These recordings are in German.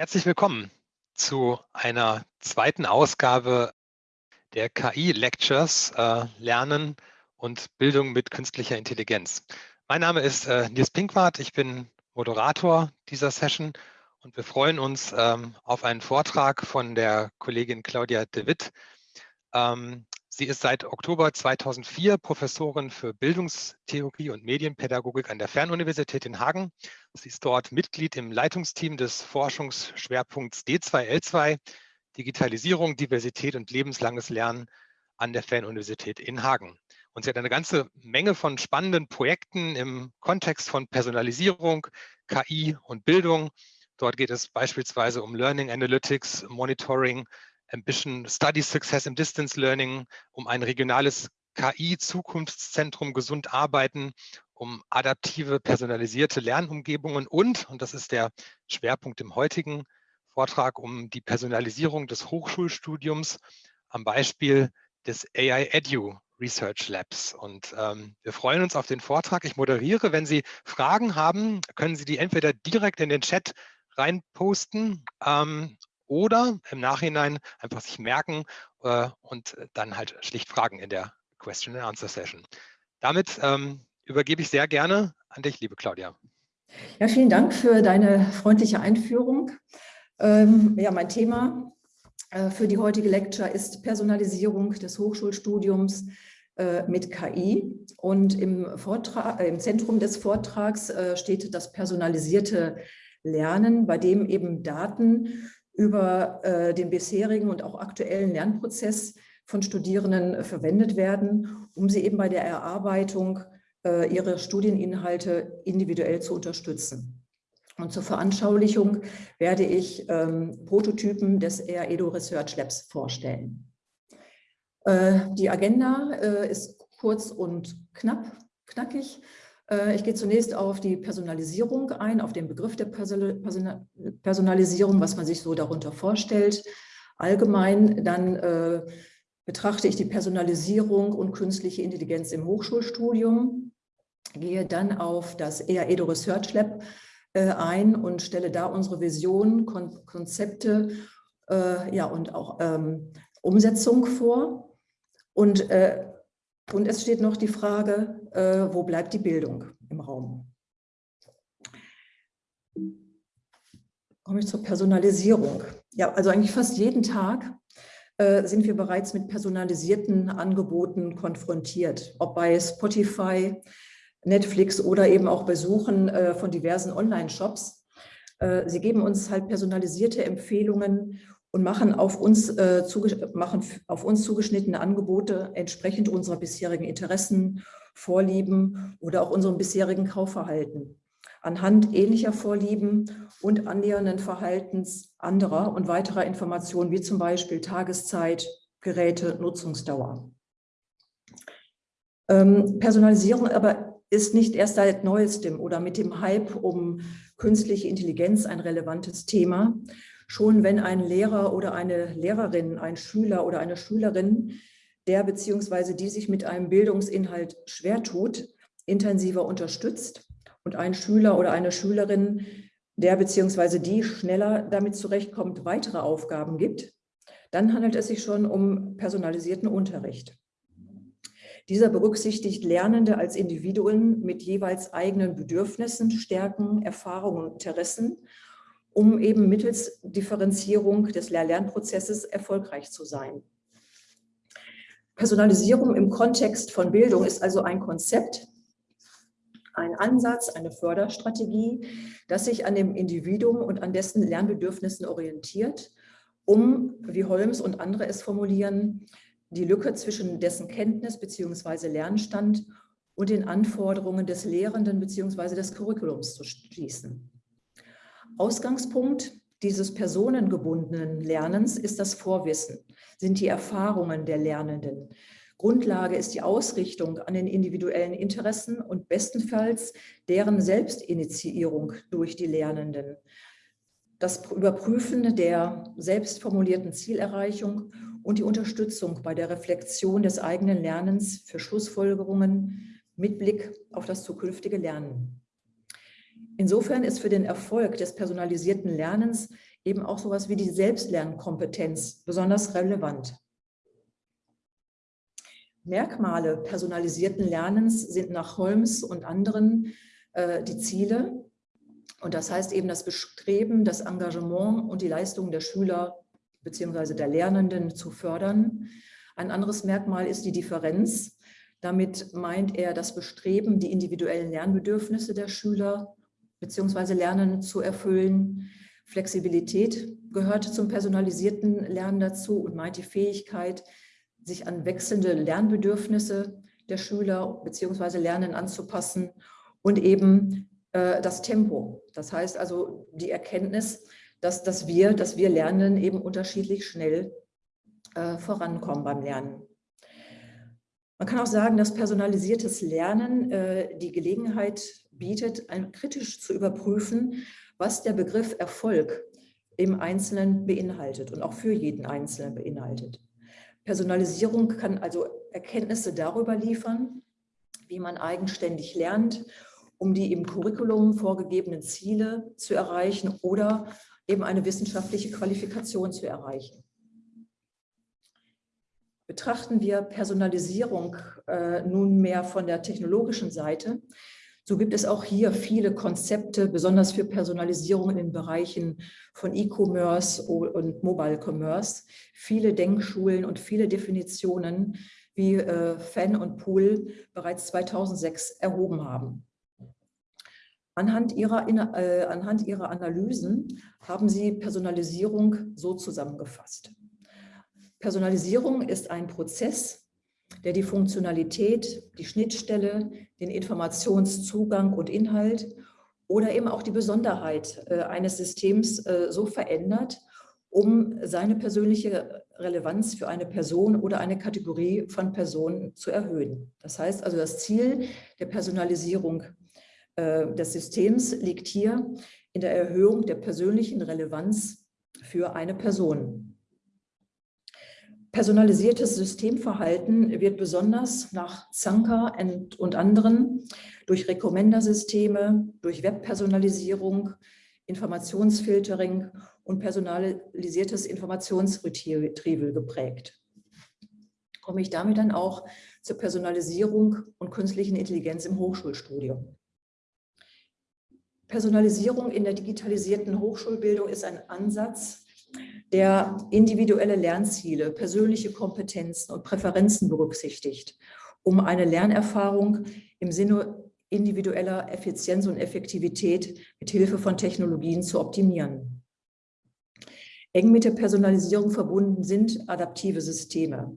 Herzlich willkommen zu einer zweiten Ausgabe der KI-Lectures äh, Lernen und Bildung mit künstlicher Intelligenz. Mein Name ist äh, Nils Pinkwart, ich bin Moderator dieser Session und wir freuen uns ähm, auf einen Vortrag von der Kollegin Claudia de Witt. Ähm, Sie ist seit Oktober 2004 Professorin für Bildungstheorie und Medienpädagogik an der Fernuniversität in Hagen. Sie ist dort Mitglied im Leitungsteam des Forschungsschwerpunkts D2L2, Digitalisierung, Diversität und lebenslanges Lernen an der Fernuniversität in Hagen. Und sie hat eine ganze Menge von spannenden Projekten im Kontext von Personalisierung, KI und Bildung. Dort geht es beispielsweise um Learning Analytics, Monitoring, Ambition Study Success im Distance Learning, um ein regionales KI-Zukunftszentrum gesund arbeiten, um adaptive, personalisierte Lernumgebungen und, und das ist der Schwerpunkt im heutigen Vortrag, um die Personalisierung des Hochschulstudiums am Beispiel des AI Edu Research Labs. Und ähm, wir freuen uns auf den Vortrag. Ich moderiere. Wenn Sie Fragen haben, können Sie die entweder direkt in den Chat reinposten ähm, oder im Nachhinein einfach sich merken äh, und dann halt schlicht fragen in der Question and Answer Session. Damit ähm, übergebe ich sehr gerne an dich, liebe Claudia. Ja, vielen Dank für deine freundliche Einführung. Ähm, ja, mein Thema äh, für die heutige Lecture ist Personalisierung des Hochschulstudiums äh, mit KI. Und im, Vortrag, äh, im Zentrum des Vortrags äh, steht das personalisierte Lernen, bei dem eben Daten über äh, den bisherigen und auch aktuellen Lernprozess von Studierenden äh, verwendet werden, um sie eben bei der Erarbeitung äh, ihrer Studieninhalte individuell zu unterstützen. Und zur Veranschaulichung werde ich ähm, Prototypen des EREDO Research Labs vorstellen. Äh, die Agenda äh, ist kurz und knapp, knackig. Äh, ich gehe zunächst auf die Personalisierung ein, auf den Begriff der Personalisierung, was man sich so darunter vorstellt. Allgemein dann äh, betrachte ich die Personalisierung und künstliche Intelligenz im Hochschulstudium, gehe dann auf das EAEDO Research Lab äh, ein und stelle da unsere Vision, Kon Konzepte ja, und auch ähm, Umsetzung vor. Und äh, und es steht noch die Frage, äh, wo bleibt die Bildung im Raum? Komme ich zur Personalisierung. Ja, also eigentlich fast jeden Tag äh, sind wir bereits mit personalisierten Angeboten konfrontiert, ob bei Spotify, Netflix oder eben auch Besuchen äh, von diversen Online-Shops. Äh, sie geben uns halt personalisierte Empfehlungen und machen auf uns, äh, machen auf uns zugeschnittene Angebote entsprechend unserer bisherigen Interessen, Vorlieben oder auch unserem bisherigen Kaufverhalten. Anhand ähnlicher Vorlieben und annähernden Verhaltens anderer und weiterer Informationen, wie zum Beispiel Tageszeit, Geräte, Nutzungsdauer. Ähm, Personalisierung aber ist nicht erst seit neuestem oder mit dem Hype um künstliche Intelligenz ein relevantes Thema, schon wenn ein Lehrer oder eine Lehrerin, ein Schüler oder eine Schülerin, der bzw. die sich mit einem Bildungsinhalt schwer tut, intensiver unterstützt und ein Schüler oder eine Schülerin, der bzw. die schneller damit zurechtkommt, weitere Aufgaben gibt, dann handelt es sich schon um personalisierten Unterricht. Dieser berücksichtigt Lernende als Individuen mit jeweils eigenen Bedürfnissen, Stärken, Erfahrungen und Interessen um eben mittels Differenzierung des Lehr-Lernprozesses erfolgreich zu sein. Personalisierung im Kontext von Bildung ist also ein Konzept, ein Ansatz, eine Förderstrategie, das sich an dem Individuum und an dessen Lernbedürfnissen orientiert, um, wie Holmes und andere es formulieren, die Lücke zwischen dessen Kenntnis bzw. Lernstand und den Anforderungen des Lehrenden bzw. des Curriculums zu schließen. Ausgangspunkt dieses personengebundenen Lernens ist das Vorwissen, sind die Erfahrungen der Lernenden. Grundlage ist die Ausrichtung an den individuellen Interessen und bestenfalls deren Selbstinitiierung durch die Lernenden. Das Überprüfen der selbstformulierten Zielerreichung und die Unterstützung bei der Reflexion des eigenen Lernens für Schlussfolgerungen mit Blick auf das zukünftige Lernen. Insofern ist für den Erfolg des personalisierten Lernens eben auch sowas wie die Selbstlernkompetenz besonders relevant. Merkmale personalisierten Lernens sind nach Holmes und anderen äh, die Ziele. Und das heißt eben das Bestreben, das Engagement und die Leistungen der Schüler bzw. der Lernenden zu fördern. Ein anderes Merkmal ist die Differenz. Damit meint er das Bestreben, die individuellen Lernbedürfnisse der Schüler bzw. Lernenden zu erfüllen. Flexibilität gehört zum personalisierten Lernen dazu und meint die Fähigkeit, sich an wechselnde Lernbedürfnisse der Schüler bzw. Lernen anzupassen und eben äh, das Tempo. Das heißt also die Erkenntnis, dass, dass, wir, dass wir Lernen eben unterschiedlich schnell äh, vorankommen beim Lernen. Man kann auch sagen, dass personalisiertes Lernen äh, die Gelegenheit bietet, kritisch zu überprüfen, was der Begriff Erfolg im Einzelnen beinhaltet und auch für jeden Einzelnen beinhaltet. Personalisierung kann also Erkenntnisse darüber liefern, wie man eigenständig lernt, um die im Curriculum vorgegebenen Ziele zu erreichen oder eben eine wissenschaftliche Qualifikation zu erreichen. Betrachten wir Personalisierung äh, nunmehr von der technologischen Seite, so gibt es auch hier viele Konzepte, besonders für Personalisierung in den Bereichen von E-Commerce und Mobile Commerce, viele Denkschulen und viele Definitionen, wie äh, Fan und Pool bereits 2006 erhoben haben. Anhand ihrer, äh, anhand ihrer Analysen haben sie Personalisierung so zusammengefasst. Personalisierung ist ein Prozess, der die Funktionalität, die Schnittstelle, den Informationszugang und Inhalt oder eben auch die Besonderheit äh, eines Systems äh, so verändert, um seine persönliche Relevanz für eine Person oder eine Kategorie von Personen zu erhöhen. Das heißt also, das Ziel der Personalisierung äh, des Systems liegt hier in der Erhöhung der persönlichen Relevanz für eine Person. Personalisiertes Systemverhalten wird besonders nach Zanka und anderen durch Recommender-Systeme, durch Webpersonalisierung, Informationsfiltering und personalisiertes Informationsretrieval geprägt. Komme ich damit dann auch zur Personalisierung und künstlichen Intelligenz im Hochschulstudium. Personalisierung in der digitalisierten Hochschulbildung ist ein Ansatz, der individuelle Lernziele, persönliche Kompetenzen und Präferenzen berücksichtigt, um eine Lernerfahrung im Sinne individueller Effizienz und Effektivität mit Hilfe von Technologien zu optimieren. Eng mit der Personalisierung verbunden sind adaptive Systeme.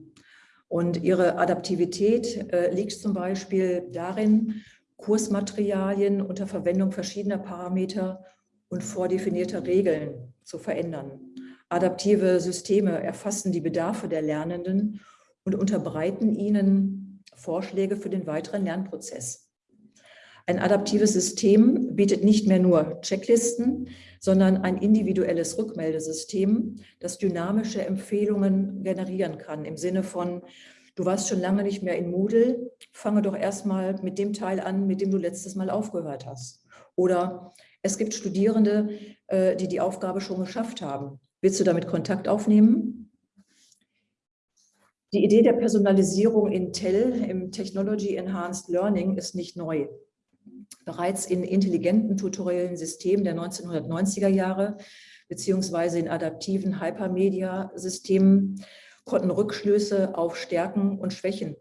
Und ihre Adaptivität äh, liegt zum Beispiel darin, Kursmaterialien unter Verwendung verschiedener Parameter und vordefinierter Regeln zu verändern. Adaptive Systeme erfassen die Bedarfe der Lernenden und unterbreiten ihnen Vorschläge für den weiteren Lernprozess. Ein adaptives System bietet nicht mehr nur Checklisten, sondern ein individuelles Rückmeldesystem, das dynamische Empfehlungen generieren kann im Sinne von, du warst schon lange nicht mehr in Moodle, fange doch erstmal mit dem Teil an, mit dem du letztes Mal aufgehört hast. Oder es gibt Studierende, äh, die die Aufgabe schon geschafft haben. Willst du damit Kontakt aufnehmen? Die Idee der Personalisierung in TEL, im Technology Enhanced Learning, ist nicht neu. Bereits in intelligenten tutoriellen Systemen der 1990er Jahre beziehungsweise in adaptiven Hypermedia-Systemen konnten Rückschlüsse auf Stärken und Schwächen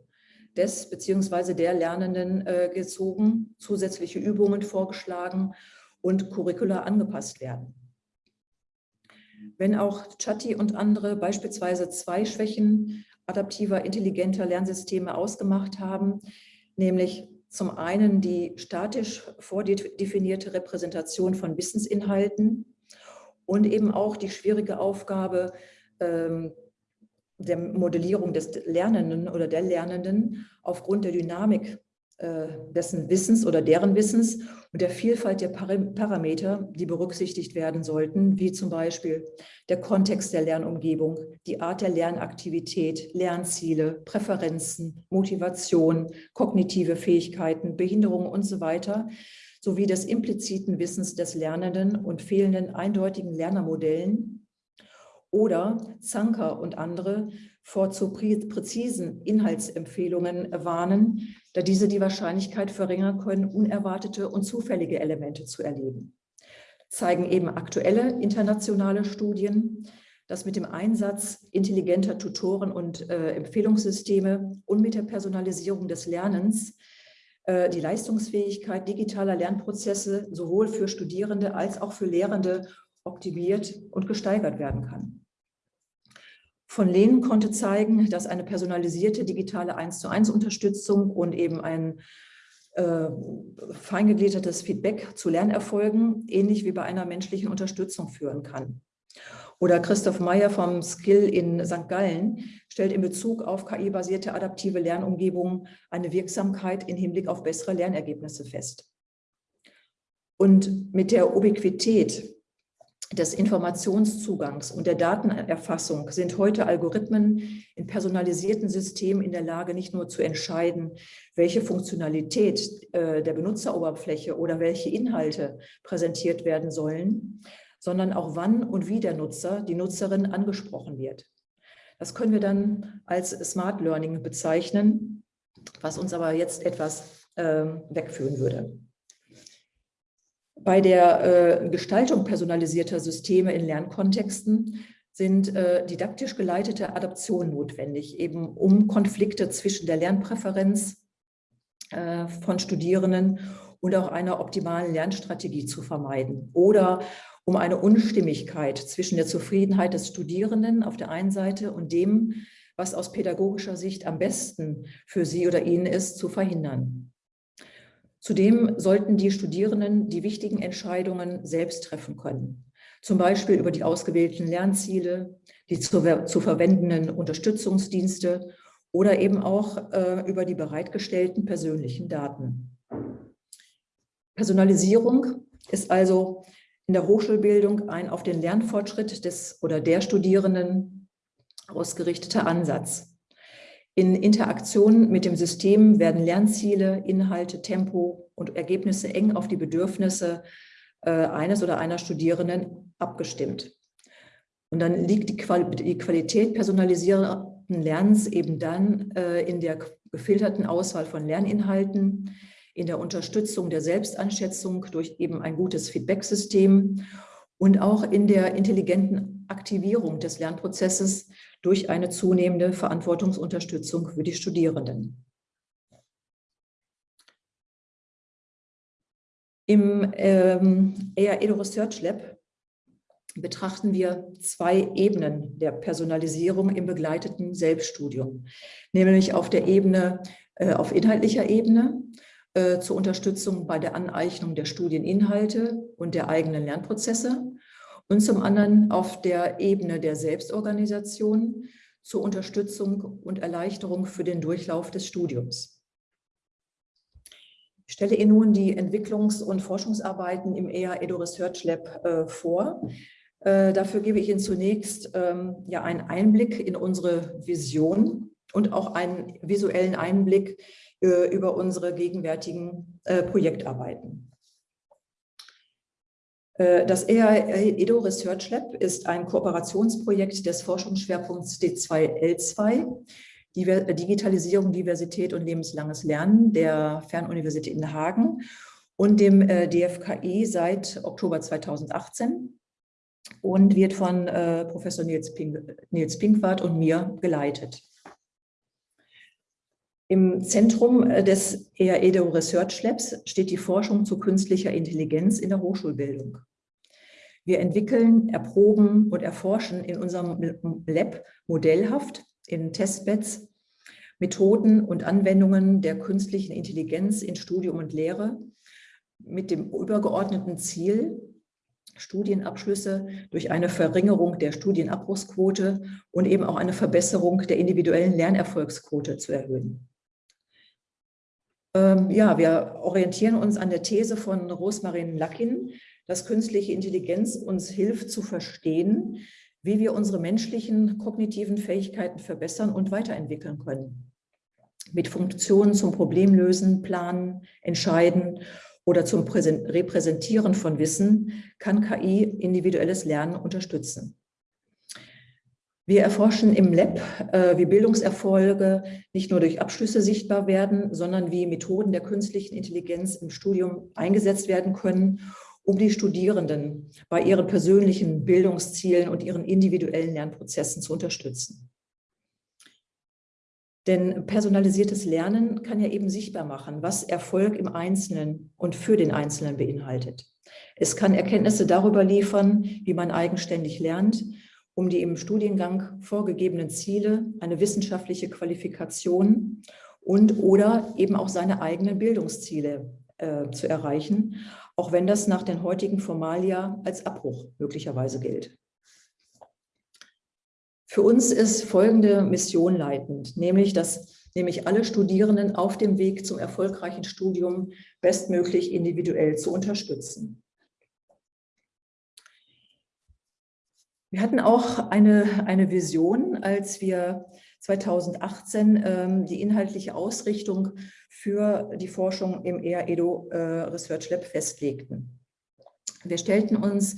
des beziehungsweise der Lernenden äh, gezogen, zusätzliche Übungen vorgeschlagen und Curricula angepasst werden. Wenn auch Chatti und andere beispielsweise zwei Schwächen adaptiver, intelligenter Lernsysteme ausgemacht haben, nämlich zum einen die statisch vordefinierte Repräsentation von Wissensinhalten und eben auch die schwierige Aufgabe ähm, der Modellierung des Lernenden oder der Lernenden aufgrund der Dynamik äh, dessen Wissens oder deren Wissens und der Vielfalt der Parameter, die berücksichtigt werden sollten, wie zum Beispiel der Kontext der Lernumgebung, die Art der Lernaktivität, Lernziele, Präferenzen, Motivation, kognitive Fähigkeiten, Behinderungen und so weiter, sowie des impliziten Wissens des Lernenden und fehlenden eindeutigen Lernermodellen oder Zanker und andere vor zu präzisen Inhaltsempfehlungen warnen, da diese die Wahrscheinlichkeit verringern können, unerwartete und zufällige Elemente zu erleben. Zeigen eben aktuelle internationale Studien, dass mit dem Einsatz intelligenter Tutoren und äh, Empfehlungssysteme und mit der Personalisierung des Lernens äh, die Leistungsfähigkeit digitaler Lernprozesse sowohl für Studierende als auch für Lehrende optimiert und gesteigert werden kann. Von Lehnen konnte zeigen, dass eine personalisierte digitale 1 zu 1 Unterstützung und eben ein äh, feingegliedertes Feedback zu Lernerfolgen ähnlich wie bei einer menschlichen Unterstützung führen kann. Oder Christoph Meyer vom Skill in St. Gallen stellt in Bezug auf KI-basierte adaptive Lernumgebungen eine Wirksamkeit im Hinblick auf bessere Lernergebnisse fest. Und mit der Ubiquität des Informationszugangs und der Datenerfassung sind heute Algorithmen in personalisierten Systemen in der Lage, nicht nur zu entscheiden, welche Funktionalität äh, der Benutzeroberfläche oder welche Inhalte präsentiert werden sollen, sondern auch wann und wie der Nutzer, die Nutzerin angesprochen wird. Das können wir dann als Smart Learning bezeichnen, was uns aber jetzt etwas äh, wegführen würde. Bei der äh, Gestaltung personalisierter Systeme in Lernkontexten sind äh, didaktisch geleitete Adaptionen notwendig, eben um Konflikte zwischen der Lernpräferenz äh, von Studierenden und auch einer optimalen Lernstrategie zu vermeiden oder um eine Unstimmigkeit zwischen der Zufriedenheit des Studierenden auf der einen Seite und dem, was aus pädagogischer Sicht am besten für sie oder ihn ist, zu verhindern. Zudem sollten die Studierenden die wichtigen Entscheidungen selbst treffen können, zum Beispiel über die ausgewählten Lernziele, die zu, zu verwendenden Unterstützungsdienste oder eben auch äh, über die bereitgestellten persönlichen Daten. Personalisierung ist also in der Hochschulbildung ein auf den Lernfortschritt des oder der Studierenden ausgerichteter Ansatz. In Interaktion mit dem System werden Lernziele, Inhalte, Tempo und Ergebnisse eng auf die Bedürfnisse äh, eines oder einer Studierenden abgestimmt. Und dann liegt die, Qualität personalisierten Lernens eben dann äh, in der gefilterten Auswahl von Lerninhalten, in der Unterstützung der Selbstanschätzung durch eben ein gutes Feedbacksystem und auch in der intelligenten Aktivierung des Lernprozesses durch eine zunehmende Verantwortungsunterstützung für die Studierenden. Im ähm, ER Edo Research Lab betrachten wir zwei Ebenen der Personalisierung im begleiteten Selbststudium, nämlich auf der Ebene, äh, auf inhaltlicher Ebene äh, zur Unterstützung bei der Aneignung der Studieninhalte und der eigenen Lernprozesse und zum anderen auf der Ebene der Selbstorganisation zur Unterstützung und Erleichterung für den Durchlauf des Studiums. Ich stelle Ihnen nun die Entwicklungs- und Forschungsarbeiten im EA Edu Research Lab äh, vor. Äh, dafür gebe ich Ihnen zunächst ähm, ja, einen Einblick in unsere Vision und auch einen visuellen Einblick äh, über unsere gegenwärtigen äh, Projektarbeiten. Äh, das EA-EDO Research Lab ist ein Kooperationsprojekt des Forschungsschwerpunkts D2L2, Digitalisierung, Diversität und lebenslanges Lernen der Fernuniversität in Hagen und dem äh, DFKI seit Oktober 2018 und wird von äh, Professor Nils, Pink, Nils Pinkwart und mir geleitet. Im Zentrum des EAEDO Research Labs steht die Forschung zu künstlicher Intelligenz in der Hochschulbildung. Wir entwickeln, erproben und erforschen in unserem Lab modellhaft in Testbeds Methoden und Anwendungen der künstlichen Intelligenz in Studium und Lehre mit dem übergeordneten Ziel, Studienabschlüsse durch eine Verringerung der Studienabbruchsquote und eben auch eine Verbesserung der individuellen Lernerfolgsquote zu erhöhen. Ähm, ja, wir orientieren uns an der These von Rosmarin Lackin, dass künstliche Intelligenz uns hilft zu verstehen, wie wir unsere menschlichen kognitiven Fähigkeiten verbessern und weiterentwickeln können. Mit Funktionen zum Problemlösen, Planen, Entscheiden oder zum Repräsentieren von Wissen kann KI individuelles Lernen unterstützen. Wir erforschen im Lab, äh, wie Bildungserfolge nicht nur durch Abschlüsse sichtbar werden, sondern wie Methoden der künstlichen Intelligenz im Studium eingesetzt werden können, um die Studierenden bei ihren persönlichen Bildungszielen und ihren individuellen Lernprozessen zu unterstützen. Denn personalisiertes Lernen kann ja eben sichtbar machen, was Erfolg im Einzelnen und für den Einzelnen beinhaltet. Es kann Erkenntnisse darüber liefern, wie man eigenständig lernt, um die im Studiengang vorgegebenen Ziele, eine wissenschaftliche Qualifikation und oder eben auch seine eigenen Bildungsziele äh, zu erreichen, auch wenn das nach den heutigen Formalia als Abbruch möglicherweise gilt. Für uns ist folgende Mission leitend, nämlich dass nämlich alle Studierenden auf dem Weg zum erfolgreichen Studium bestmöglich individuell zu unterstützen. Wir hatten auch eine, eine Vision, als wir 2018 ähm, die inhaltliche Ausrichtung für die Forschung im EREDO äh, Research Lab festlegten. Wir stellten uns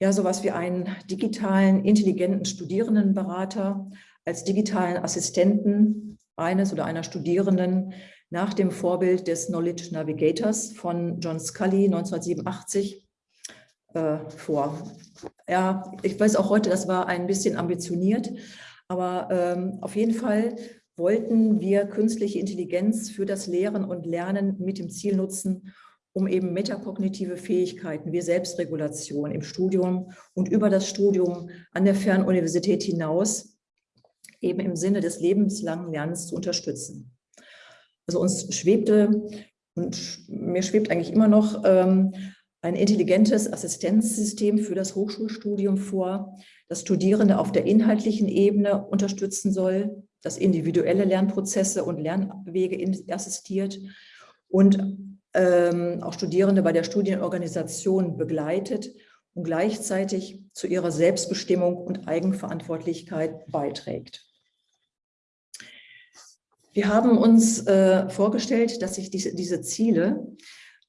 ja sowas wie einen digitalen, intelligenten Studierendenberater als digitalen Assistenten eines oder einer Studierenden nach dem Vorbild des Knowledge Navigators von John Scully 1987 äh, vor. Ja, ich weiß auch heute, das war ein bisschen ambitioniert, aber ähm, auf jeden Fall wollten wir künstliche Intelligenz für das Lehren und Lernen mit dem Ziel nutzen, um eben metakognitive Fähigkeiten wie Selbstregulation im Studium und über das Studium an der Fernuniversität hinaus eben im Sinne des lebenslangen Lernens zu unterstützen. Also uns schwebte und mir schwebt eigentlich immer noch ähm, ein intelligentes Assistenzsystem für das Hochschulstudium vor, das Studierende auf der inhaltlichen Ebene unterstützen soll, das individuelle Lernprozesse und Lernwege assistiert und ähm, auch Studierende bei der Studienorganisation begleitet und gleichzeitig zu ihrer Selbstbestimmung und Eigenverantwortlichkeit beiträgt. Wir haben uns äh, vorgestellt, dass sich diese, diese Ziele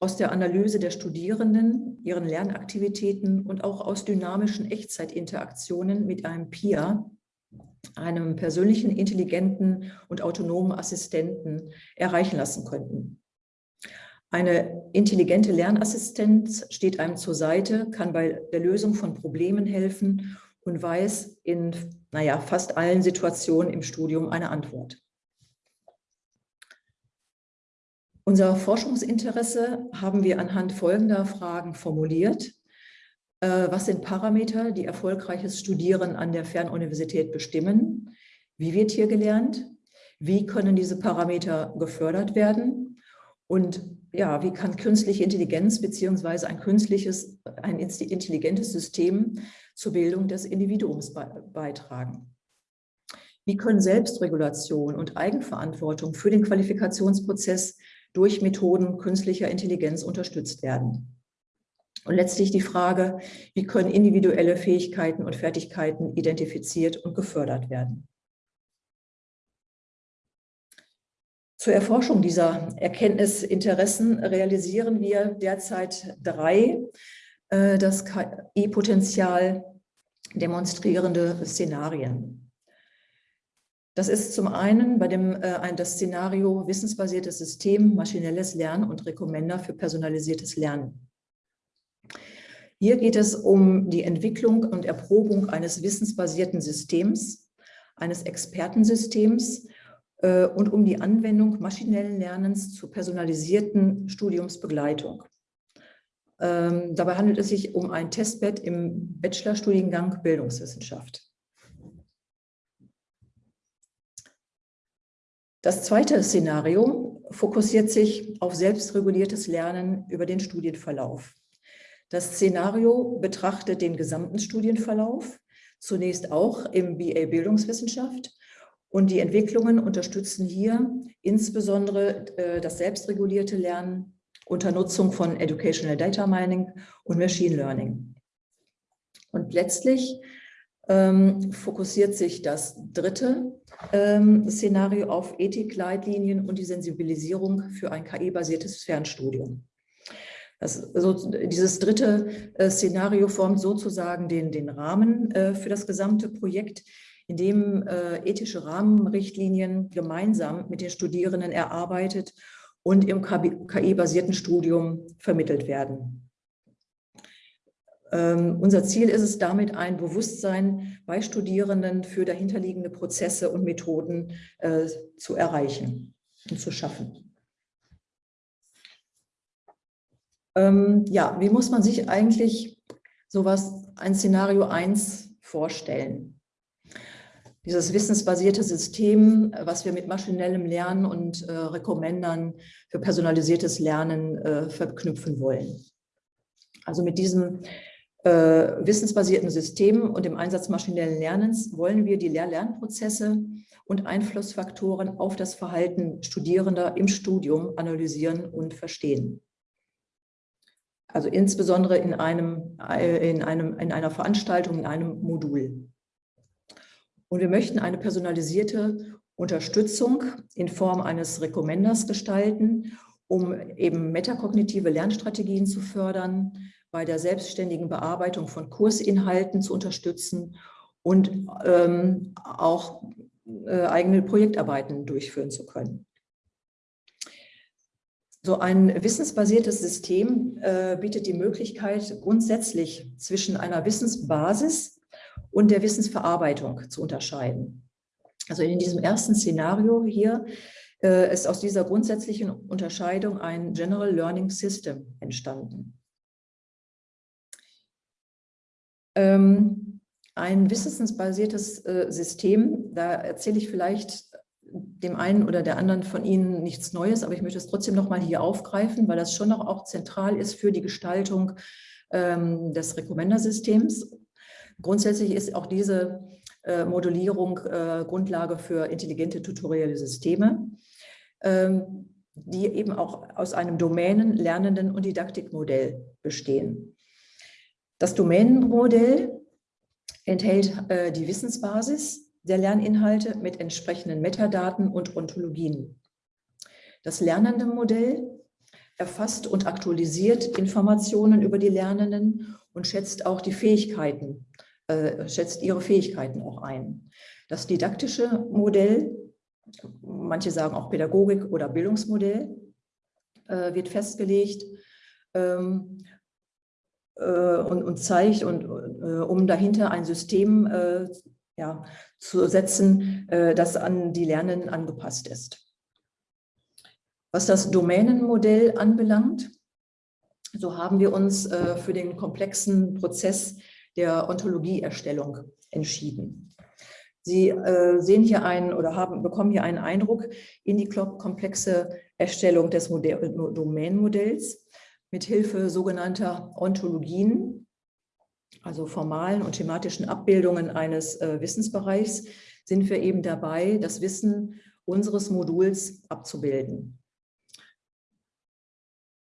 aus der Analyse der Studierenden, ihren Lernaktivitäten und auch aus dynamischen Echtzeitinteraktionen mit einem PIA, einem persönlichen, intelligenten und autonomen Assistenten erreichen lassen könnten. Eine intelligente Lernassistenz steht einem zur Seite, kann bei der Lösung von Problemen helfen und weiß in naja, fast allen Situationen im Studium eine Antwort. Unser Forschungsinteresse haben wir anhand folgender Fragen formuliert. Äh, was sind Parameter, die erfolgreiches Studieren an der Fernuniversität bestimmen? Wie wird hier gelernt? Wie können diese Parameter gefördert werden? Und ja, wie kann künstliche Intelligenz beziehungsweise ein künstliches, ein intelligentes System zur Bildung des Individuums beitragen? Wie können Selbstregulation und Eigenverantwortung für den Qualifikationsprozess durch Methoden künstlicher Intelligenz unterstützt werden. Und letztlich die Frage, wie können individuelle Fähigkeiten und Fertigkeiten identifiziert und gefördert werden. Zur Erforschung dieser Erkenntnisinteressen realisieren wir derzeit drei äh, das KI-Potenzial demonstrierende Szenarien. Das ist zum einen bei dem äh, das Szenario wissensbasiertes System, maschinelles Lernen und Rekommender für personalisiertes Lernen. Hier geht es um die Entwicklung und Erprobung eines wissensbasierten Systems, eines Expertensystems äh, und um die Anwendung maschinellen Lernens zur personalisierten Studiumsbegleitung. Ähm, dabei handelt es sich um ein Testbett im Bachelorstudiengang Bildungswissenschaft. Das zweite Szenario fokussiert sich auf selbstreguliertes Lernen über den Studienverlauf. Das Szenario betrachtet den gesamten Studienverlauf, zunächst auch im BA Bildungswissenschaft Und die Entwicklungen unterstützen hier insbesondere äh, das selbstregulierte Lernen unter Nutzung von Educational Data Mining und Machine Learning. Und letztlich ähm, fokussiert sich das dritte ähm, Szenario auf Ethikleitlinien und die Sensibilisierung für ein KI-basiertes Fernstudium. Das, so, dieses dritte äh, Szenario formt sozusagen den, den Rahmen äh, für das gesamte Projekt, in dem äh, ethische Rahmenrichtlinien gemeinsam mit den Studierenden erarbeitet und im KI-basierten Studium vermittelt werden. Ähm, unser Ziel ist es damit, ein Bewusstsein bei Studierenden für dahinterliegende Prozesse und Methoden äh, zu erreichen und zu schaffen. Ähm, ja, wie muss man sich eigentlich sowas, ein Szenario 1 vorstellen? Dieses wissensbasierte System, was wir mit maschinellem Lernen und äh, Recommendern für personalisiertes Lernen äh, verknüpfen wollen. Also mit diesem wissensbasierten Systemen und dem Einsatz maschinellen Lernens wollen wir die Lehr-Lernprozesse und Einflussfaktoren auf das Verhalten Studierender im Studium analysieren und verstehen. Also insbesondere in, einem, äh, in, einem, in einer Veranstaltung, in einem Modul. Und wir möchten eine personalisierte Unterstützung in Form eines Recommenders gestalten, um eben metakognitive Lernstrategien zu fördern, bei der selbstständigen Bearbeitung von Kursinhalten zu unterstützen und ähm, auch äh, eigene Projektarbeiten durchführen zu können. So ein wissensbasiertes System äh, bietet die Möglichkeit, grundsätzlich zwischen einer Wissensbasis und der Wissensverarbeitung zu unterscheiden. Also in diesem ersten Szenario hier äh, ist aus dieser grundsätzlichen Unterscheidung ein General Learning System entstanden. Ein wissensbasiertes äh, System, da erzähle ich vielleicht dem einen oder der anderen von Ihnen nichts Neues, aber ich möchte es trotzdem noch mal hier aufgreifen, weil das schon noch auch zentral ist für die Gestaltung ähm, des Recommender-Systems. Grundsätzlich ist auch diese äh, Modellierung äh, Grundlage für intelligente tutorielle Systeme, ähm, die eben auch aus einem Domänen-, Lernenden- und Didaktikmodell bestehen. Das Domänenmodell enthält äh, die Wissensbasis der Lerninhalte mit entsprechenden Metadaten und Ontologien. Das lernende Modell erfasst und aktualisiert Informationen über die Lernenden und schätzt auch die Fähigkeiten, äh, schätzt ihre Fähigkeiten auch ein. Das didaktische Modell, manche sagen auch Pädagogik oder Bildungsmodell, äh, wird festgelegt ähm, äh, und, und, zeigt, und, äh, um dahinter ein System äh, ja, zu setzen, das an die Lernenden angepasst ist. Was das Domänenmodell anbelangt, so haben wir uns für den komplexen Prozess der Ontologieerstellung entschieden. Sie äh, sehen hier einen oder haben, bekommen hier einen Eindruck in die komplexe Erstellung des Modell, Domänenmodells mithilfe sogenannter Ontologien, also formalen und thematischen Abbildungen eines äh, Wissensbereichs, sind wir eben dabei, das Wissen unseres Moduls abzubilden.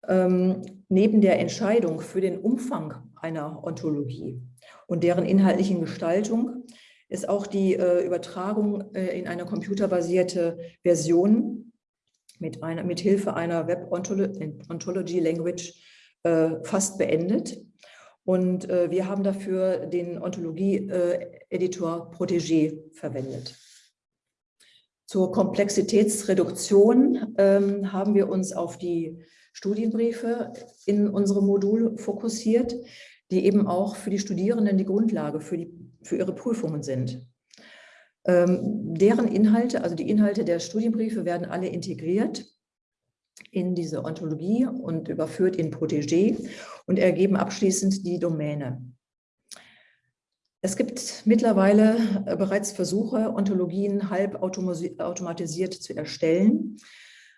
Ähm, neben der Entscheidung für den Umfang einer Ontologie und deren inhaltlichen Gestaltung ist auch die äh, Übertragung äh, in eine computerbasierte Version mit, einer, mit Hilfe einer Web Ontology Language äh, fast beendet. Und äh, wir haben dafür den Ontologie-Editor Protégé verwendet. Zur Komplexitätsreduktion ähm, haben wir uns auf die Studienbriefe in unserem Modul fokussiert, die eben auch für die Studierenden die Grundlage für, die, für ihre Prüfungen sind. Ähm, deren Inhalte, also die Inhalte der Studienbriefe werden alle integriert in diese Ontologie und überführt in Protégé und ergeben abschließend die Domäne. Es gibt mittlerweile äh, bereits Versuche, Ontologien halb automatisiert zu erstellen.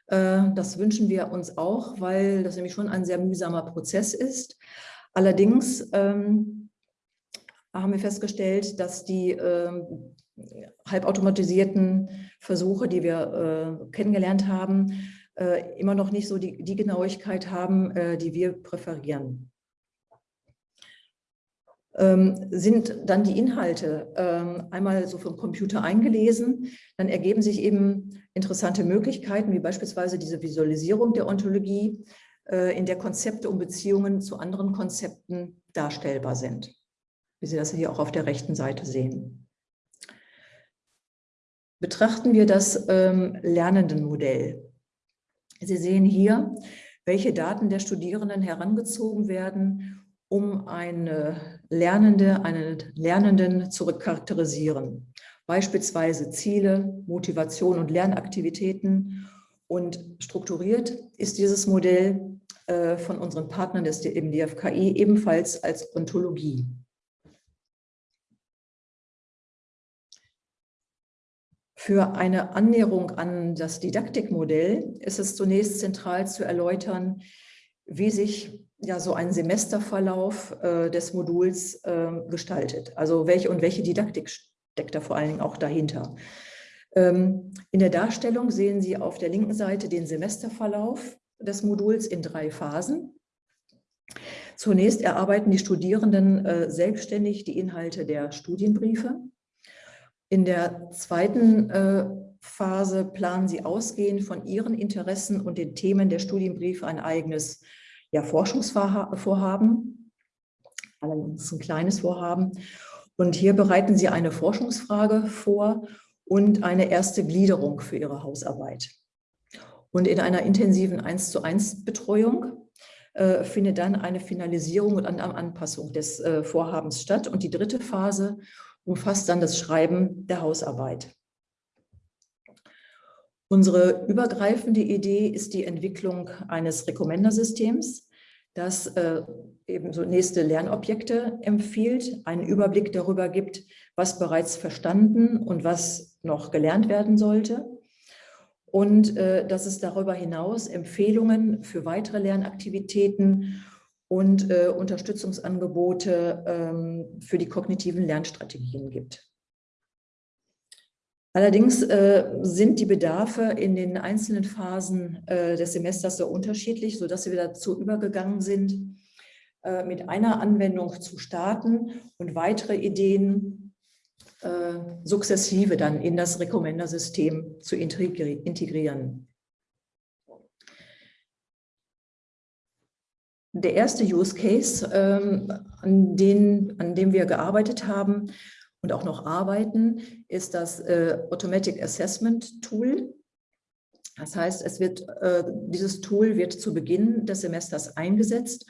Äh, das wünschen wir uns auch, weil das nämlich schon ein sehr mühsamer Prozess ist. Allerdings ähm, haben wir festgestellt, dass die ähm, halbautomatisierten Versuche, die wir äh, kennengelernt haben, äh, immer noch nicht so die, die Genauigkeit haben, äh, die wir präferieren. Ähm, sind dann die Inhalte ähm, einmal so vom Computer eingelesen, dann ergeben sich eben interessante Möglichkeiten, wie beispielsweise diese Visualisierung der Ontologie, äh, in der Konzepte und Beziehungen zu anderen Konzepten darstellbar sind, wie Sie das hier auch auf der rechten Seite sehen. Betrachten wir das ähm, Lernendenmodell. Sie sehen hier, welche Daten der Studierenden herangezogen werden, um eine Lernende, einen Lernenden zu charakterisieren. Beispielsweise Ziele, Motivation und Lernaktivitäten. Und strukturiert ist dieses Modell äh, von unseren Partnern des, im DFKI ebenfalls als Ontologie. Für eine Annäherung an das Didaktikmodell ist es zunächst zentral zu erläutern, wie sich ja so ein Semesterverlauf äh, des Moduls äh, gestaltet. Also welche und welche Didaktik steckt da vor allen Dingen auch dahinter. Ähm, in der Darstellung sehen Sie auf der linken Seite den Semesterverlauf des Moduls in drei Phasen. Zunächst erarbeiten die Studierenden äh, selbstständig die Inhalte der Studienbriefe. In der zweiten äh, Phase planen sie ausgehend von ihren Interessen und den Themen der Studienbriefe ein eigenes ja, Forschungsvorhaben, allerdings ein kleines Vorhaben. Und hier bereiten Sie eine Forschungsfrage vor und eine erste Gliederung für Ihre Hausarbeit. Und in einer intensiven 1 zu 1 Betreuung äh, findet dann eine Finalisierung und eine Anpassung des äh, Vorhabens statt. Und die dritte Phase umfasst dann das Schreiben der Hausarbeit. Unsere übergreifende Idee ist die Entwicklung eines Recommender-Systems, das äh, eben so nächste Lernobjekte empfiehlt, einen Überblick darüber gibt, was bereits verstanden und was noch gelernt werden sollte. Und äh, dass es darüber hinaus Empfehlungen für weitere Lernaktivitäten und äh, Unterstützungsangebote ähm, für die kognitiven Lernstrategien gibt. Allerdings äh, sind die Bedarfe in den einzelnen Phasen äh, des Semesters so unterschiedlich, sodass wir dazu übergegangen sind, äh, mit einer Anwendung zu starten und weitere Ideen äh, sukzessive dann in das Recommender-System zu integrieren. Der erste Use Case, ähm, an, den, an dem wir gearbeitet haben, und auch noch arbeiten, ist das äh, Automatic Assessment Tool. Das heißt, es wird, äh, dieses Tool wird zu Beginn des Semesters eingesetzt,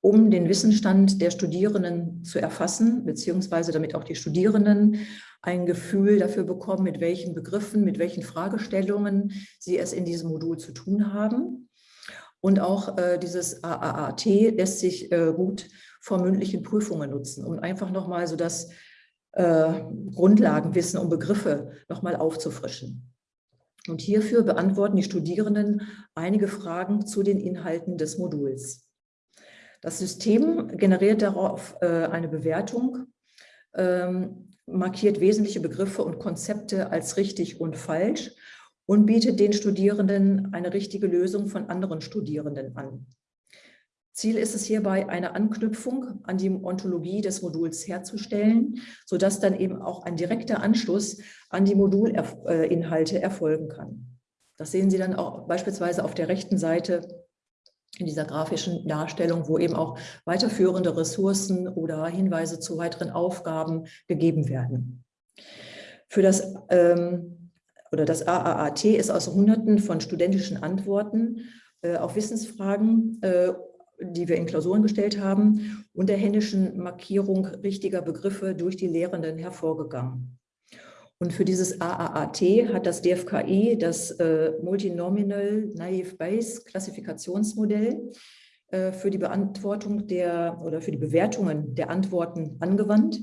um den Wissensstand der Studierenden zu erfassen, beziehungsweise damit auch die Studierenden ein Gefühl dafür bekommen, mit welchen Begriffen, mit welchen Fragestellungen sie es in diesem Modul zu tun haben. Und auch äh, dieses AAAT lässt sich äh, gut vor mündlichen Prüfungen nutzen, um einfach nochmal so das äh, Grundlagenwissen und Begriffe nochmal aufzufrischen. Und hierfür beantworten die Studierenden einige Fragen zu den Inhalten des Moduls. Das System generiert darauf äh, eine Bewertung, ähm, markiert wesentliche Begriffe und Konzepte als richtig und falsch und bietet den Studierenden eine richtige Lösung von anderen Studierenden an. Ziel ist es hierbei, eine Anknüpfung an die Ontologie des Moduls herzustellen, sodass dann eben auch ein direkter Anschluss an die Modulinhalte erfolgen kann. Das sehen Sie dann auch beispielsweise auf der rechten Seite in dieser grafischen Darstellung, wo eben auch weiterführende Ressourcen oder Hinweise zu weiteren Aufgaben gegeben werden. Für das, ähm, oder das AAAT ist aus Hunderten von studentischen Antworten äh, auf Wissensfragen äh, die wir in Klausuren gestellt haben, und der händischen Markierung richtiger Begriffe durch die Lehrenden hervorgegangen. Und für dieses AAAT hat das DFKI das äh, Multinomial Naive Bayes Klassifikationsmodell äh, für die Beantwortung der oder für die Bewertungen der Antworten angewandt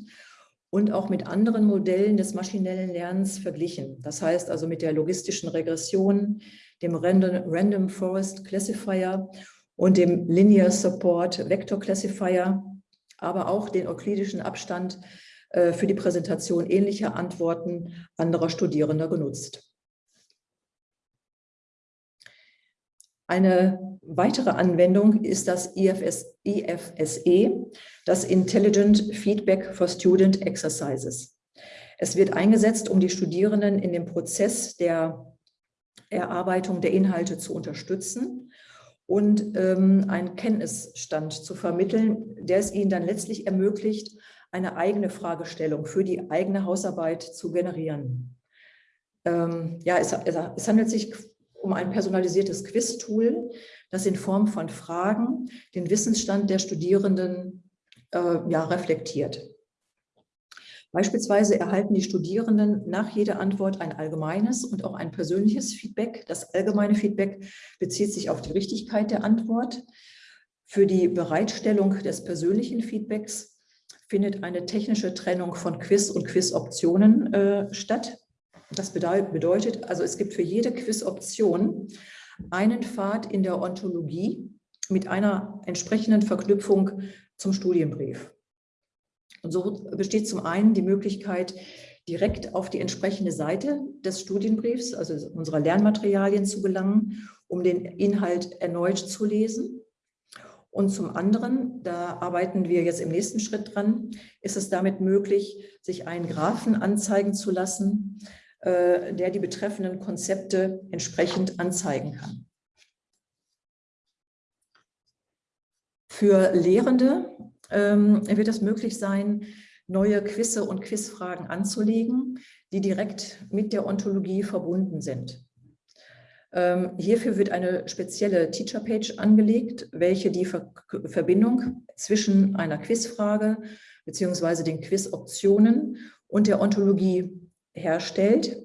und auch mit anderen Modellen des maschinellen Lernens verglichen. Das heißt also mit der logistischen Regression, dem Random, Random Forest Classifier und dem Linear Support Vector Classifier, aber auch den euklidischen Abstand äh, für die Präsentation ähnlicher Antworten anderer Studierender genutzt. Eine weitere Anwendung ist das IFS, IFSE, das Intelligent Feedback for Student Exercises. Es wird eingesetzt, um die Studierenden in dem Prozess der Erarbeitung der Inhalte zu unterstützen und ähm, einen Kenntnisstand zu vermitteln, der es ihnen dann letztlich ermöglicht, eine eigene Fragestellung für die eigene Hausarbeit zu generieren. Ähm, ja, es, es handelt sich um ein personalisiertes Quiz-Tool, das in Form von Fragen den Wissensstand der Studierenden äh, ja, reflektiert. Beispielsweise erhalten die Studierenden nach jeder Antwort ein allgemeines und auch ein persönliches Feedback. Das allgemeine Feedback bezieht sich auf die Richtigkeit der Antwort. Für die Bereitstellung des persönlichen Feedbacks findet eine technische Trennung von Quiz und Quizoptionen äh, statt. Das bedeutet, also es gibt für jede Quizoption einen Pfad in der Ontologie mit einer entsprechenden Verknüpfung zum Studienbrief. Und so besteht zum einen die Möglichkeit, direkt auf die entsprechende Seite des Studienbriefs, also unserer Lernmaterialien zu gelangen, um den Inhalt erneut zu lesen. Und zum anderen, da arbeiten wir jetzt im nächsten Schritt dran, ist es damit möglich, sich einen Graphen anzeigen zu lassen, äh, der die betreffenden Konzepte entsprechend anzeigen kann. Für Lehrende ähm, wird es möglich sein, neue Quizze und Quizfragen anzulegen, die direkt mit der Ontologie verbunden sind. Ähm, hierfür wird eine spezielle Teacher-Page angelegt, welche die Ver Verbindung zwischen einer Quizfrage bzw. den Quizoptionen und der Ontologie herstellt,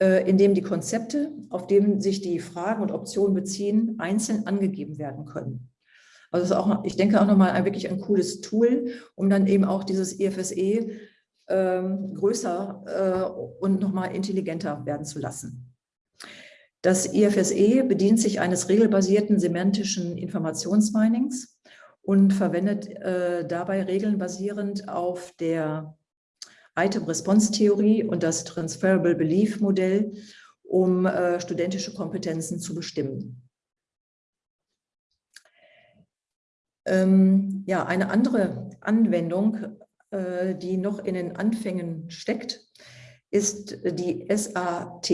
äh, indem die Konzepte, auf denen sich die Fragen und Optionen beziehen, einzeln angegeben werden können. Also ist auch, ich denke auch nochmal ein, wirklich ein cooles Tool, um dann eben auch dieses IFSE ähm, größer äh, und nochmal intelligenter werden zu lassen. Das IFSE bedient sich eines regelbasierten semantischen Informationsminings und verwendet äh, dabei Regeln basierend auf der Item-Response-Theorie und das Transferable Belief-Modell, um äh, studentische Kompetenzen zu bestimmen. Ähm, ja, eine andere Anwendung, äh, die noch in den Anfängen steckt, ist die SAT,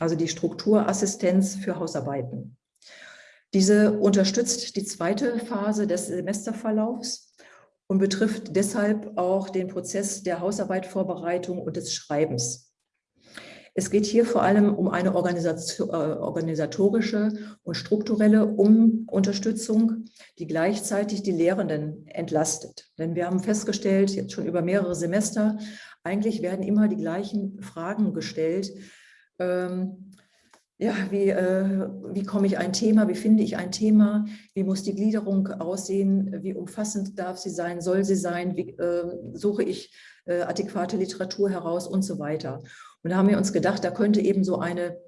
also die Strukturassistenz für Hausarbeiten. Diese unterstützt die zweite Phase des Semesterverlaufs und betrifft deshalb auch den Prozess der Hausarbeitvorbereitung und des Schreibens. Es geht hier vor allem um eine äh, organisatorische und strukturelle um Unterstützung, die gleichzeitig die Lehrenden entlastet. Denn wir haben festgestellt, jetzt schon über mehrere Semester, eigentlich werden immer die gleichen Fragen gestellt. Ähm, ja, wie, äh, wie komme ich ein Thema, wie finde ich ein Thema, wie muss die Gliederung aussehen, wie umfassend darf sie sein, soll sie sein, wie äh, suche ich äh, adäquate Literatur heraus und so weiter. Und da haben wir uns gedacht, da könnte eben so eine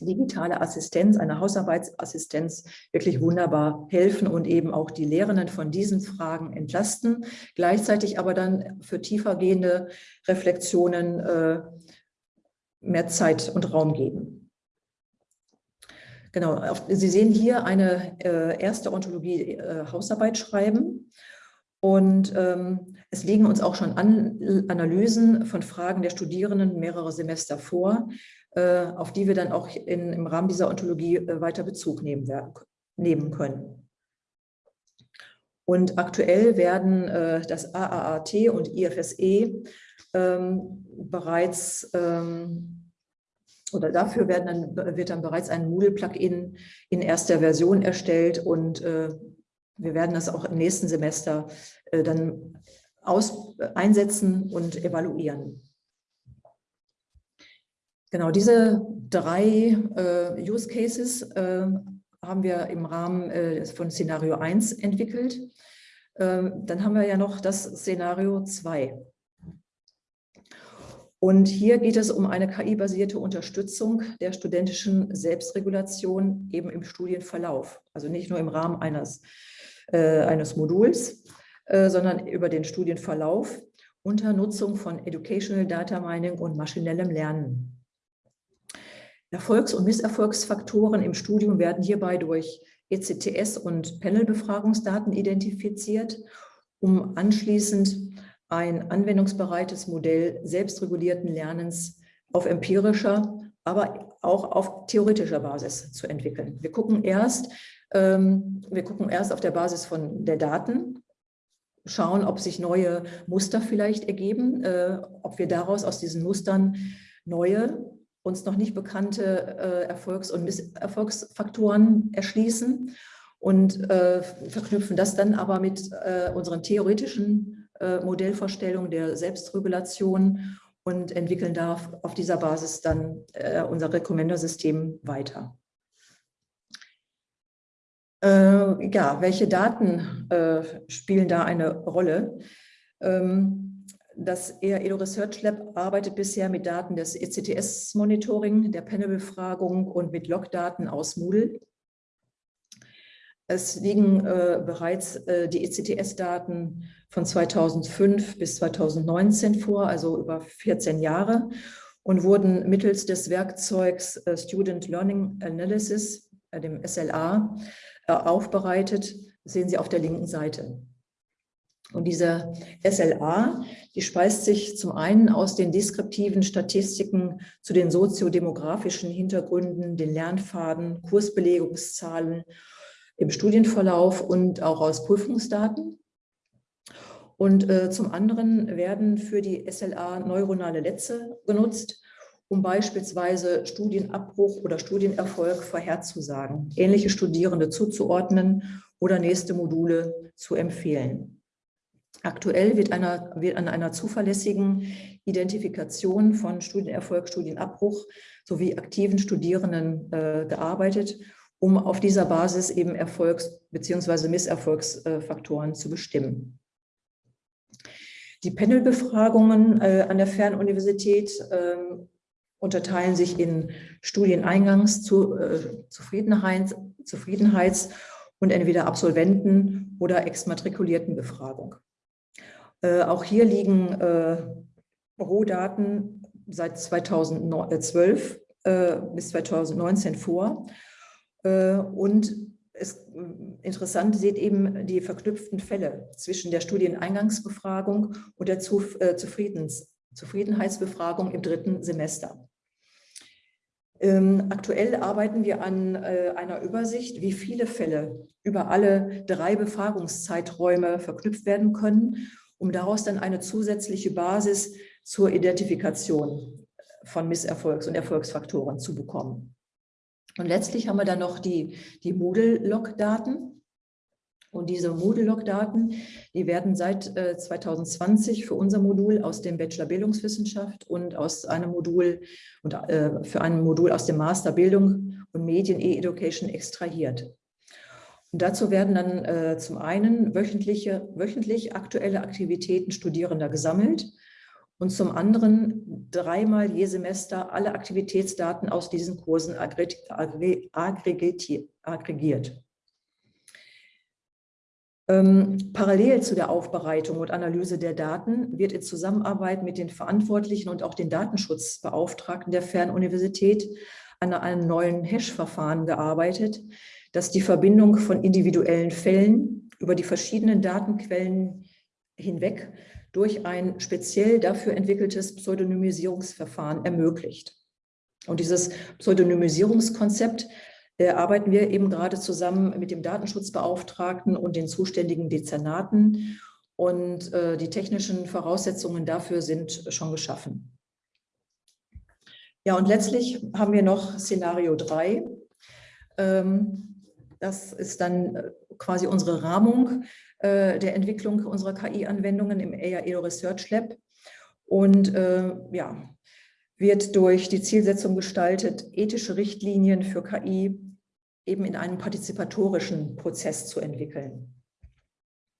digitale Assistenz, eine Hausarbeitsassistenz wirklich wunderbar helfen und eben auch die Lehrenden von diesen Fragen entlasten, gleichzeitig aber dann für tiefergehende Reflexionen äh, mehr Zeit und Raum geben. Genau, Sie sehen hier eine äh, erste Ontologie äh, Hausarbeit schreiben. Und ähm, es liegen uns auch schon an, Analysen von Fragen der Studierenden mehrere Semester vor, äh, auf die wir dann auch in, im Rahmen dieser Ontologie äh, weiter Bezug nehmen, nehmen können. Und aktuell werden äh, das AAAT und IFSE ähm, bereits ähm, oder dafür werden dann, wird dann bereits ein Moodle-Plugin in erster Version erstellt und äh, wir werden das auch im nächsten Semester äh, dann aus, einsetzen und evaluieren. Genau, diese drei äh, Use Cases äh, haben wir im Rahmen äh, von Szenario 1 entwickelt. Ähm, dann haben wir ja noch das Szenario 2. Und hier geht es um eine KI-basierte Unterstützung der studentischen Selbstregulation eben im Studienverlauf. Also nicht nur im Rahmen eines, äh, eines Moduls, äh, sondern über den Studienverlauf. unter Nutzung von Educational Data Mining und maschinellem Lernen. Erfolgs- und Misserfolgsfaktoren im Studium werden hierbei durch ECTS und Panel-Befragungsdaten identifiziert, um anschließend ein anwendungsbereites Modell selbstregulierten Lernens auf empirischer, aber auch auf theoretischer Basis zu entwickeln. Wir gucken erst, ähm, wir gucken erst auf der Basis von der Daten, schauen, ob sich neue Muster vielleicht ergeben, äh, ob wir daraus aus diesen Mustern neue, uns noch nicht bekannte äh, Erfolgs- und Misserfolgsfaktoren erschließen und äh, verknüpfen das dann aber mit äh, unseren theoretischen äh, Modellvorstellungen der Selbstregulation und entwickeln da auf dieser Basis dann äh, unser Recommender-System weiter. Äh, ja, welche Daten äh, spielen da eine Rolle? Ähm, das EREDO Research Lab arbeitet bisher mit Daten des ECTS-Monitoring, der Panel-Befragung und mit Logdaten aus Moodle. Es liegen äh, bereits äh, die ECTS-Daten von 2005 bis 2019 vor, also über 14 Jahre, und wurden mittels des Werkzeugs äh, Student Learning Analysis, äh, dem SLA, äh, aufbereitet. Das sehen Sie auf der linken Seite. Und diese SLA, die speist sich zum einen aus den deskriptiven Statistiken zu den soziodemografischen Hintergründen, den Lernpfaden, Kursbelegungszahlen im Studienverlauf und auch aus Prüfungsdaten. Und äh, zum anderen werden für die SLA neuronale Netze genutzt, um beispielsweise Studienabbruch oder Studienerfolg vorherzusagen, ähnliche Studierende zuzuordnen oder nächste Module zu empfehlen. Aktuell wird, einer, wird an einer zuverlässigen Identifikation von Studienerfolg, Studienabbruch sowie aktiven Studierenden äh, gearbeitet, um auf dieser Basis eben Erfolgs- bzw. Misserfolgsfaktoren zu bestimmen. Die Panelbefragungen äh, an der Fernuniversität äh, unterteilen sich in Studieneingangs, zu, äh, Zufriedenheits, und entweder Absolventen- oder Exmatrikuliertenbefragung. Äh, auch hier liegen Rohdaten seit 2012 äh, bis 2019 vor. Äh, und es, interessant sieht eben die verknüpften Fälle zwischen der Studieneingangsbefragung und der äh, Zufriedens Zufriedenheitsbefragung im dritten Semester. Ähm, aktuell arbeiten wir an äh, einer Übersicht, wie viele Fälle über alle drei Befragungszeiträume verknüpft werden können, um daraus dann eine zusätzliche Basis zur Identifikation von Misserfolgs- und Erfolgsfaktoren zu bekommen. Und letztlich haben wir dann noch die, die Moodle-Log-Daten. Und diese Moodle-Log-Daten, die werden seit äh, 2020 für unser Modul aus dem Bachelor Bildungswissenschaft und aus einem Modul und äh, für ein Modul aus dem Master Bildung und Medien E-Education extrahiert. Und dazu werden dann äh, zum einen wöchentliche, wöchentlich aktuelle Aktivitäten Studierender gesammelt und zum anderen dreimal je Semester alle Aktivitätsdaten aus diesen Kursen aggregiert. Ähm, parallel zu der Aufbereitung und Analyse der Daten wird in Zusammenarbeit mit den Verantwortlichen und auch den Datenschutzbeauftragten der Fernuniversität an einem neuen Hash-Verfahren gearbeitet, das die Verbindung von individuellen Fällen über die verschiedenen Datenquellen hinweg durch ein speziell dafür entwickeltes Pseudonymisierungsverfahren ermöglicht. Und dieses Pseudonymisierungskonzept äh, arbeiten wir eben gerade zusammen mit dem Datenschutzbeauftragten und den zuständigen Dezernaten. Und äh, die technischen Voraussetzungen dafür sind schon geschaffen. Ja, und letztlich haben wir noch Szenario 3. Ähm, das ist dann äh, quasi unsere Rahmung äh, der Entwicklung unserer KI-Anwendungen im AIAEO Research Lab. Und äh, ja, wird durch die Zielsetzung gestaltet, ethische Richtlinien für KI eben in einem partizipatorischen Prozess zu entwickeln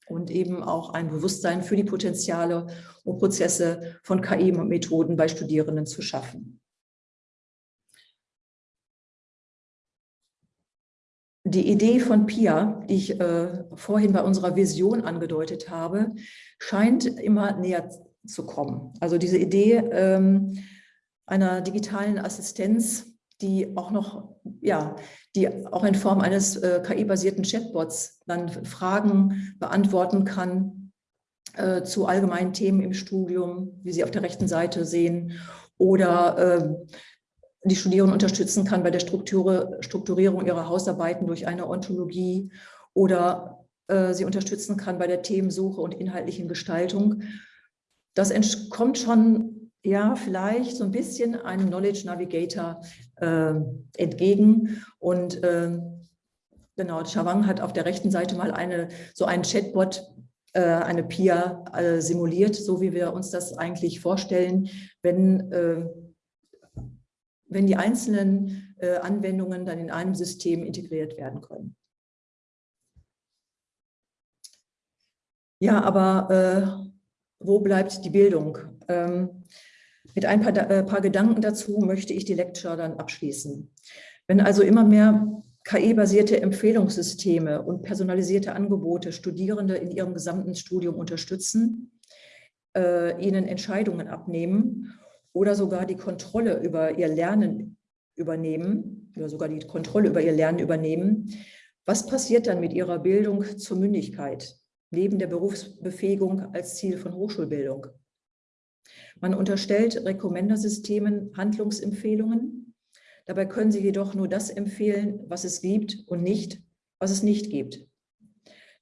und eben auch ein Bewusstsein für die Potenziale und Prozesse von KI-Methoden bei Studierenden zu schaffen. Die Idee von PIA, die ich äh, vorhin bei unserer Vision angedeutet habe, scheint immer näher zu kommen. Also diese Idee ähm, einer digitalen Assistenz, die auch noch, ja, die auch in Form eines äh, KI-basierten Chatbots dann Fragen beantworten kann äh, zu allgemeinen Themen im Studium, wie Sie auf der rechten Seite sehen, oder äh, die Studierenden unterstützen kann bei der Strukturierung ihrer Hausarbeiten durch eine Ontologie oder äh, sie unterstützen kann bei der Themensuche und inhaltlichen Gestaltung. Das kommt schon, ja, vielleicht so ein bisschen einem Knowledge Navigator äh, entgegen. Und äh, genau, Chavang hat auf der rechten Seite mal eine, so einen Chatbot, äh, eine PIA äh, simuliert, so wie wir uns das eigentlich vorstellen, wenn äh, wenn die einzelnen äh, Anwendungen dann in einem System integriert werden können. Ja, aber äh, wo bleibt die Bildung? Ähm, mit ein paar, äh, paar Gedanken dazu möchte ich die Lecture dann abschließen. Wenn also immer mehr KI-basierte Empfehlungssysteme und personalisierte Angebote Studierende in ihrem gesamten Studium unterstützen, äh, ihnen Entscheidungen abnehmen oder sogar die Kontrolle über ihr Lernen übernehmen oder sogar die Kontrolle über ihr Lernen übernehmen, was passiert dann mit ihrer Bildung zur Mündigkeit, neben der Berufsbefähigung als Ziel von Hochschulbildung? Man unterstellt Rekommendersystemen Handlungsempfehlungen. Dabei können sie jedoch nur das empfehlen, was es gibt und nicht, was es nicht gibt.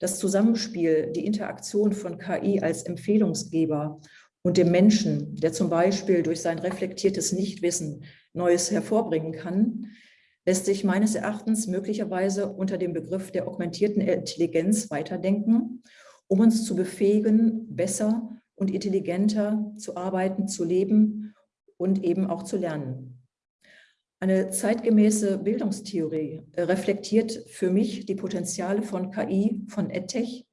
Das Zusammenspiel, die Interaktion von KI als Empfehlungsgeber und dem Menschen, der zum Beispiel durch sein reflektiertes Nichtwissen Neues hervorbringen kann, lässt sich meines Erachtens möglicherweise unter dem Begriff der augmentierten Intelligenz weiterdenken, um uns zu befähigen, besser und intelligenter zu arbeiten, zu leben und eben auch zu lernen. Eine zeitgemäße Bildungstheorie reflektiert für mich die Potenziale von KI, von EdTech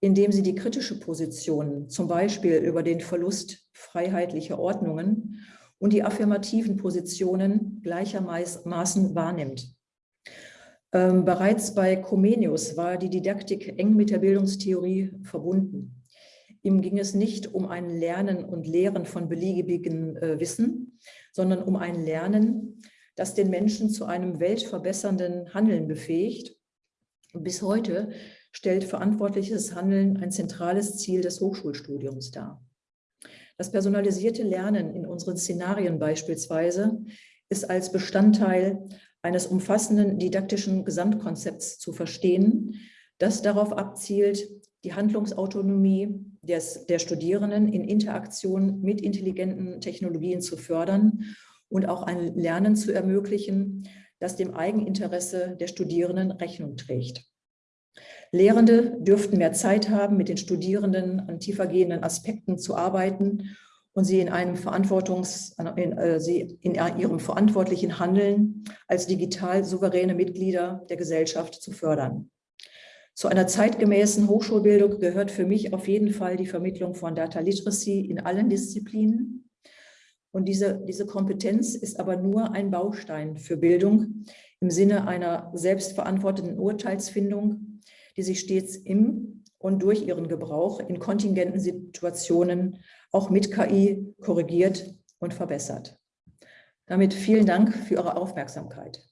indem sie die kritische Position, zum Beispiel über den Verlust freiheitlicher Ordnungen und die affirmativen Positionen gleichermaßen wahrnimmt. Ähm, bereits bei Comenius war die Didaktik eng mit der Bildungstheorie verbunden. Ihm ging es nicht um ein Lernen und Lehren von beliebigen äh, Wissen, sondern um ein Lernen, das den Menschen zu einem weltverbessernden Handeln befähigt. Bis heute stellt verantwortliches Handeln ein zentrales Ziel des Hochschulstudiums dar. Das personalisierte Lernen in unseren Szenarien beispielsweise ist als Bestandteil eines umfassenden didaktischen Gesamtkonzepts zu verstehen, das darauf abzielt, die Handlungsautonomie des, der Studierenden in Interaktion mit intelligenten Technologien zu fördern und auch ein Lernen zu ermöglichen, das dem Eigeninteresse der Studierenden Rechnung trägt. Lehrende dürften mehr Zeit haben, mit den Studierenden an tiefergehenden Aspekten zu arbeiten und sie in einem Verantwortungs, in, äh, sie in ihrem verantwortlichen Handeln als digital souveräne Mitglieder der Gesellschaft zu fördern. Zu einer zeitgemäßen Hochschulbildung gehört für mich auf jeden Fall die Vermittlung von Data Literacy in allen Disziplinen. Und diese, diese Kompetenz ist aber nur ein Baustein für Bildung im Sinne einer selbstverantworteten Urteilsfindung die sich stets im und durch ihren Gebrauch in kontingenten Situationen auch mit KI korrigiert und verbessert. Damit vielen Dank für Ihre Aufmerksamkeit.